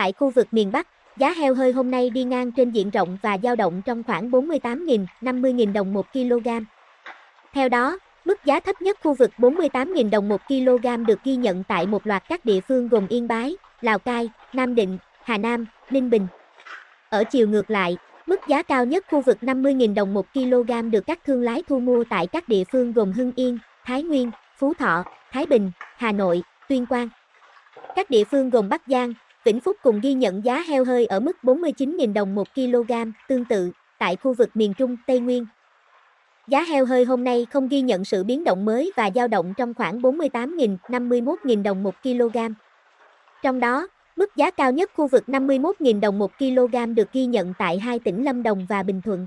Tại khu vực miền Bắc, giá heo hơi hôm nay đi ngang trên diện rộng và dao động trong khoảng 48.000, 50.000 đồng 1 kg. Theo đó, mức giá thấp nhất khu vực 48.000 đồng 1 kg được ghi nhận tại một loạt các địa phương gồm Yên Bái, Lào Cai, Nam Định, Hà Nam, Ninh Bình. Ở chiều ngược lại, mức giá cao nhất khu vực 50.000 đồng 1 kg được các thương lái thu mua tại các địa phương gồm Hưng Yên, Thái Nguyên, Phú Thọ, Thái Bình, Hà Nội, Tuyên Quang. Các địa phương gồm Bắc Giang, Vĩnh Phúc cùng ghi nhận giá heo hơi ở mức 49.000 đồng 1 kg, tương tự, tại khu vực miền Trung, Tây Nguyên. Giá heo hơi hôm nay không ghi nhận sự biến động mới và dao động trong khoảng 48.000, 51.000 đồng 1 kg. Trong đó, mức giá cao nhất khu vực 51.000 đồng 1 kg được ghi nhận tại hai tỉnh Lâm Đồng và Bình Thuận.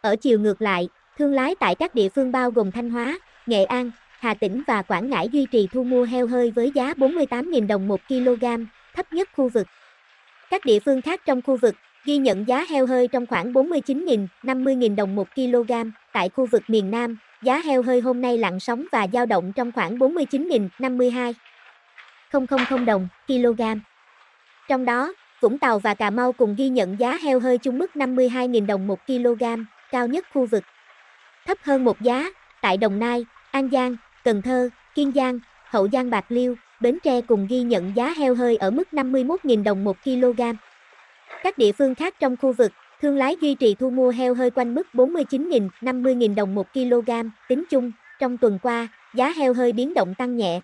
Ở chiều ngược lại, thương lái tại các địa phương bao gồm Thanh Hóa, Nghệ An, Hà Tĩnh và Quảng Ngãi duy trì thu mua heo hơi với giá 48.000 đồng 1 kg, thấp nhất khu vực. Các địa phương khác trong khu vực ghi nhận giá heo hơi trong khoảng 49.000, 50.000 đồng 1 kg. Tại khu vực miền Nam, giá heo hơi hôm nay lặng sóng và dao động trong khoảng 49.000, 52 000 đồng kg. Trong đó, Vũng Tàu và Cà Mau cùng ghi nhận giá heo hơi chung mức 52.000 đồng 1 kg, cao nhất khu vực. Thấp hơn một giá, tại Đồng Nai, An Giang, Cần Thơ, Kiên Giang, Hậu Giang Bạc Liêu, Bến Tre cùng ghi nhận giá heo hơi ở mức 51.000 đồng 1 kg. Các địa phương khác trong khu vực, thương lái duy trì thu mua heo hơi quanh mức 49.000, 50.000 đồng 1 kg, tính chung, trong tuần qua, giá heo hơi biến động tăng nhẹ.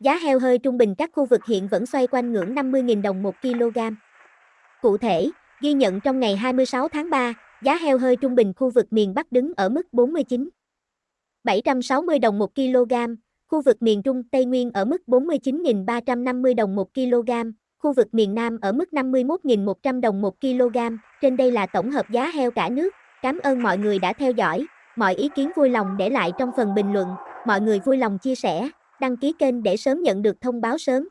Giá heo hơi trung bình các khu vực hiện vẫn xoay quanh ngưỡng 50.000 đồng 1 kg. Cụ thể, ghi nhận trong ngày 26 tháng 3, giá heo hơi trung bình khu vực miền Bắc đứng ở mức 49 760 đồng 1 kg, khu vực miền Trung Tây Nguyên ở mức 49.350 đồng 1 kg, khu vực miền Nam ở mức 51.100 đồng 1 kg. Trên đây là tổng hợp giá heo cả nước. Cảm ơn mọi người đã theo dõi. Mọi ý kiến vui lòng để lại trong phần bình luận. Mọi người vui lòng chia sẻ, đăng ký kênh để sớm nhận được thông báo sớm.